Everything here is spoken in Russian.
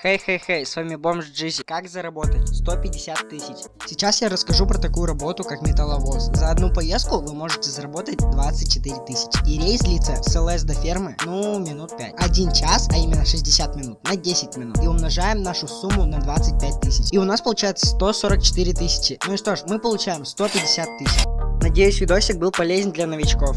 Хей-хей-хей, с вами Бомж Джизи. Как заработать 150 тысяч? Сейчас я расскажу про такую работу, как металловоз. За одну поездку вы можете заработать 24 тысячи. И рейс длится с ЛС до фермы, ну, минут 5. Один час, а именно 60 минут, на 10 минут. И умножаем нашу сумму на 25 тысяч. И у нас получается 144 тысячи. Ну и что ж, мы получаем 150 тысяч. Надеюсь, видосик был полезен для новичков.